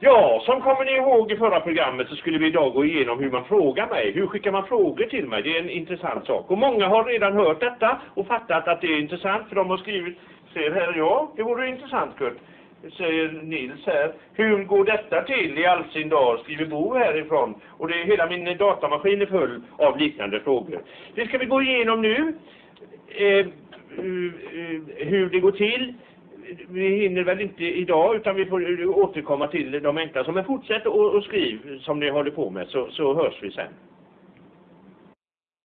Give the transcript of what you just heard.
Ja, som kommer ni ihåg i förra programmet så skulle vi idag gå igenom hur man frågar mig. Hur skickar man frågor till mig? Det är en intressant sak. Och många har redan hört detta och fattat att det är intressant för de har skrivit, ser här, ja, det vore intressant Kurt säger Nils här. Hur går detta till i all sin dag? Skriver Bo härifrån. Och det är hela min datamaskin är full av liknande frågor. Det ska vi gå igenom nu. Eh, eh, eh hur det går till. Vi hinner väl inte idag utan vi får återkomma till de enkla. Men fortsätt och, och skriv som ni håller på med så, så hörs vi sen.